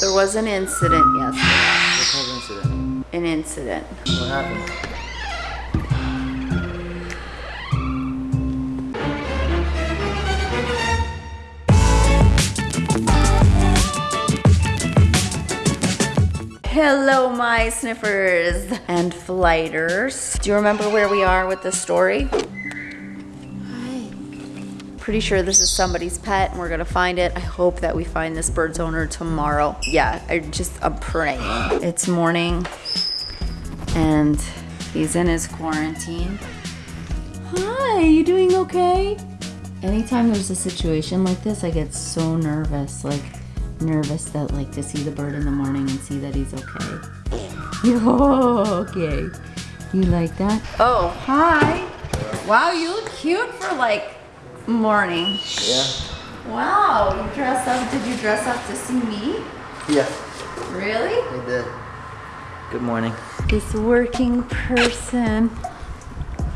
There was an incident yesterday. What kind of incident? An incident. What happened? Hello, my sniffers and flighters. Do you remember where we are with this story? Pretty sure this is somebody's pet and we're gonna find it. I hope that we find this bird's owner tomorrow. Yeah, I just, I'm praying. It's morning and he's in his quarantine. Hi, you doing okay? Anytime there's a situation like this, I get so nervous. Like, nervous that, like, to see the bird in the morning and see that he's okay. Oh, okay. You like that? Oh, hi. Wow, you look cute for, like, morning. Yeah. Wow, you dressed up. Did you dress up to see me? Yeah, Really? I did. Good morning. This working person.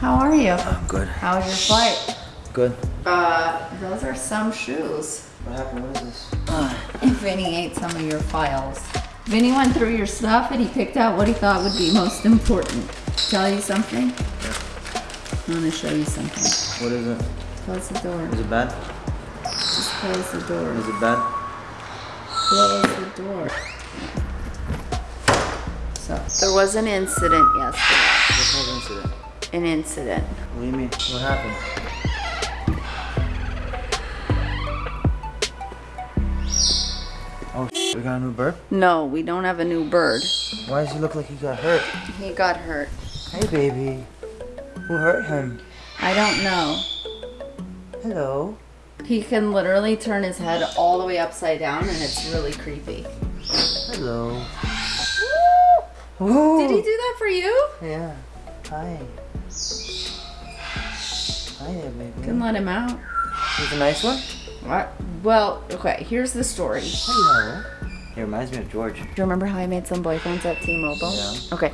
How are you? I'm good. How was your flight? Good. Uh, those are some shoes. What happened? What is this? Vinny ate some of your files. Vinny went through your stuff and he picked out what he thought would be most important. Tell you something? Yeah. I want to show you something. What is it? Close the door. Is it bad? Just close the door. Is it bad? Close the door. So, there was an incident yesterday. What kind of incident? An incident. What do you mean? What happened? Oh, we got a new bird? No, we don't have a new bird. Why does he look like he got hurt? He got hurt. Hey, baby. Who hurt him? I don't know. Hello. He can literally turn his head all the way upside down and it's really creepy. Hello. Did he do that for you? Yeah. Hi. Hi there, You baby. can let him out. He's a nice one? What? Well, okay, here's the story. Hello. He reminds me of George. Do you remember how I made some boyfriends at T-Mobile? Yeah. Okay,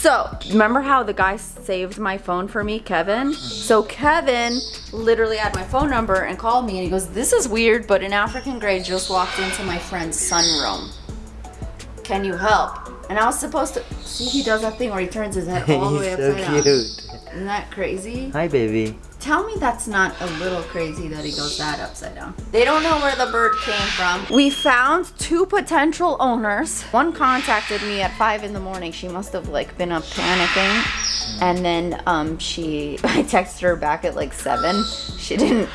so remember how the guy saved my phone for me, Kevin? So Kevin literally had my phone number and called me and he goes, this is weird, but an African gray just walked into my friend's sunroom. Can you help? And I was supposed to, see he does that thing where he turns his head all the way He's so upside down. cute. Isn't that crazy? Hi, baby. Tell me that's not a little crazy that he goes that upside down. They don't know where the bird came from. We found two potential owners. One contacted me at five in the morning. She must have like been up panicking. And then um she I texted her back at like seven. She didn't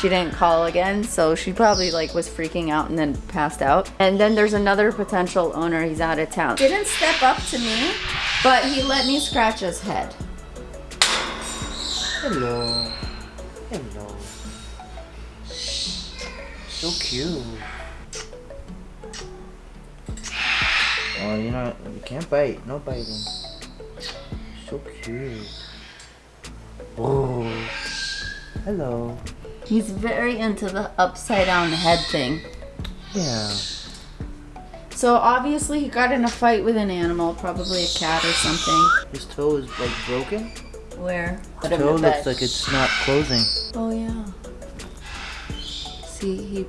she didn't call again, so she probably like was freaking out and then passed out. And then there's another potential owner, he's out of town. Didn't step up to me, but he let me scratch his head. Hello. Hello. So cute. Oh, you know, you can't bite. No biting. So cute. Oh. Hello. He's very into the upside down head thing. Yeah. So obviously he got in a fight with an animal, probably a cat or something. His toe is like broken. Where? Put His toe looks like it's not closing. Oh yeah. See, he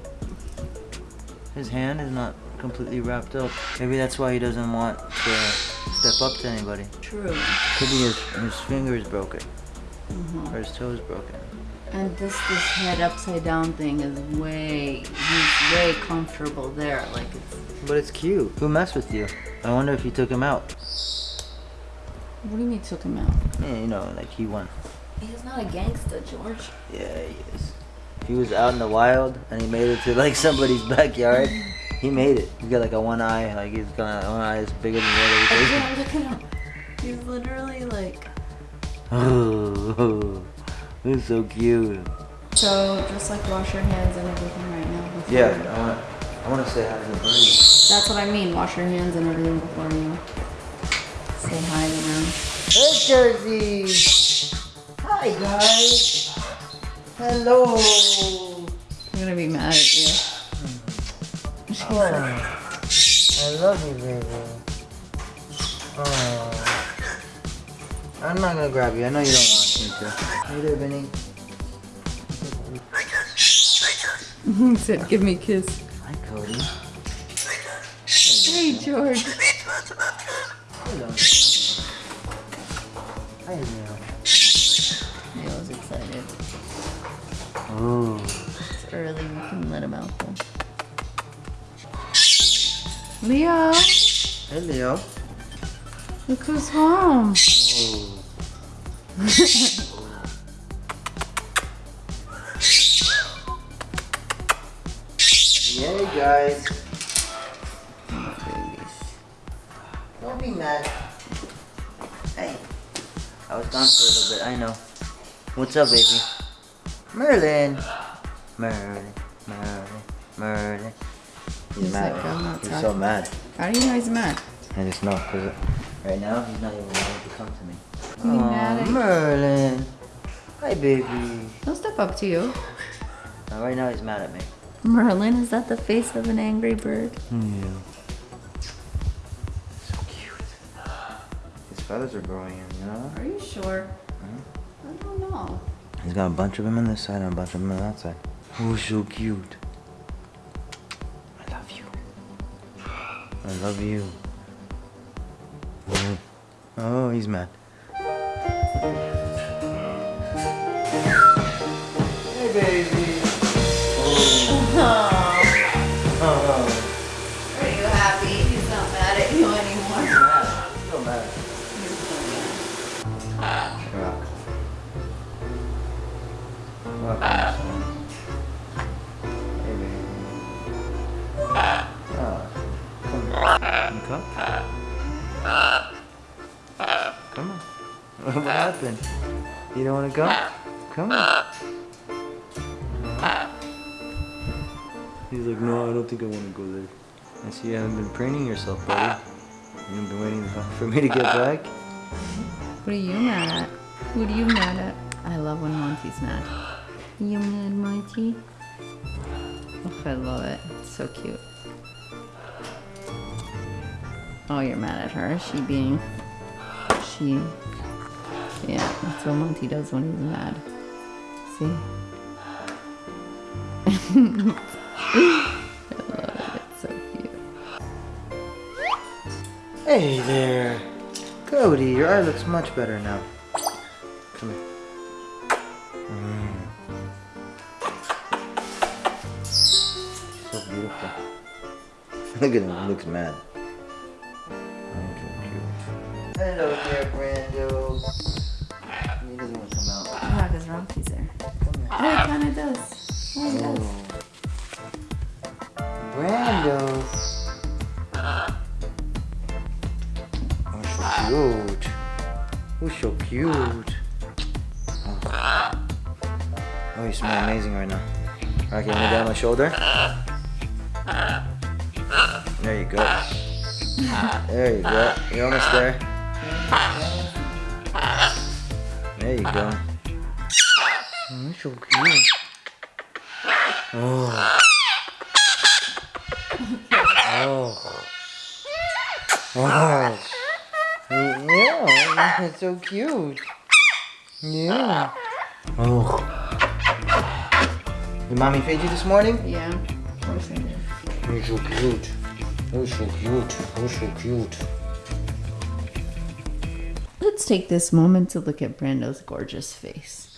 His hand is not completely wrapped up. Maybe that's why he doesn't want to step up to anybody. true. Could be his, his finger is broken. Mm-hmm. Or his toe is broken. And this this head upside down thing is way he's way comfortable there. Like it's But it's cute. Who messed with you? I wonder if he took him out. What do you mean took him out? Yeah, you know, like he won. He's not a gangster, George. Yeah, he is. If he was out in the wild and he made it to like somebody's backyard, he made it. He's got like a one eye, like he's got one eye is bigger than the other. Yeah, look at him. He's literally like Oh, this is so cute. so just like wash your hands and everything right now. before- Yeah, I want, I want to say hi to the bird. That's what I mean. Wash your hands and everything before you say hi to them. Hey, Jersey. Hi, guys. Hello. I'm gonna be mad at you. Oh, I love you, baby. Oh. I'm not gonna grab you. I know you don't want me to. Hey there, Vinny. he said, "Give me a kiss." Hi, Cody. Hey, George. Hello. Hi, Leo. Leo's excited. Ooh. It's early. We can let him out though. Leo, Hey, Leo. look who's home. Ooh. Don't be mad. Hey. I was gone for a little bit, I know. What's up, baby? Merlin. Merlin. Merlin. Merlin. He's, He's mad. like, he's so mad. How do you know he's mad? I just know, because right now he's not even wanting to come to me. At- Merlin. Hi, baby. He'll step up to you. Uh, right now he's mad at me. Merlin, is that the face of an angry bird? Yeah. Feathers are growing in, you know? Are you sure? I don't know. He's got a bunch of them on this side and a bunch of them on that side. Oh, so cute. I love you. I love you. Oh, oh he's mad. You don't want to go? Come on. He's like, no, I don't think I want to go there. I see you haven't been preening yourself, buddy. You haven't been waiting for me to get back? What are you mad at? What are you mad at? I love when Monty's mad. You mad, Monty? Oh, I love it. It's so cute. Oh, you're mad at her. She being. She. Yeah, that's what Monty does when he's mad. See? I love it. It's so cute. Hey there. Cody, your eye looks much better now. Come here. Mm. So beautiful. Look at him, he looks mad. Come here. Oh, it kind of does. It does. Oh. Brando. Oh, so cute. Oh, so cute. Oh, oh you smell amazing right now. Alright, can you lay down my shoulder? There you go. There you go. You're almost there. There you go. Oh, you're so cute. Oh. Oh. Oh. Yeah, it's so cute. Yeah. Oh. Did mommy feed you this morning? Yeah, of course I did. You're so cute. You're so cute. You're so cute. Let's take this moment to look at Brando's gorgeous face.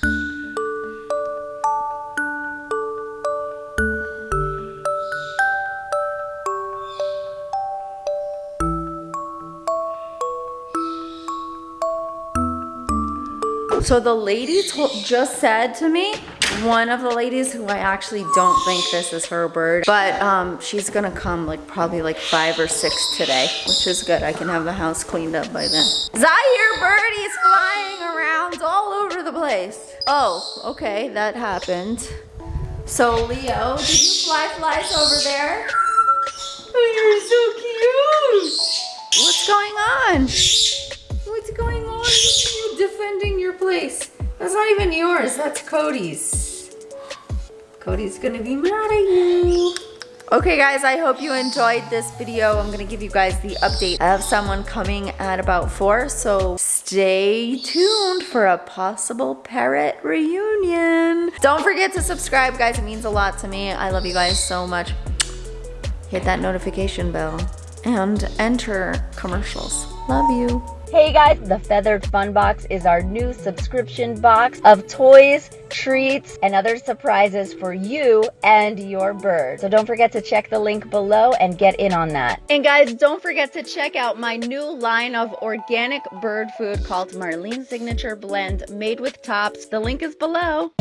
So the lady just said to me, one of the ladies who I actually don't think this is her bird, but um, she's gonna come like probably like five or six today, which is good. I can have the house cleaned up by then. Zaire birdie's flying around all over the place. Oh, okay, that happened. So Leo, did you fly flies over there? Oh, you're so cute. What's going on? What's going on? Look at you defending your place. That's not even yours. That's Cody's. Cody's gonna be mad at you. Okay guys, I hope you enjoyed this video. I'm gonna give you guys the update. I have someone coming at about four, so stay tuned for a possible parrot reunion. Don't forget to subscribe, guys. It means a lot to me. I love you guys so much. Hit that notification bell. and enter commercials. Love you. Hey guys, the Feathered Fun Box is our new subscription box of toys, treats, and other surprises for you and your bird. So don't forget to check the link below and get in on that. And guys, don't forget to check out my new line of organic bird food called Marlene Signature Blend made with tops. The link is below.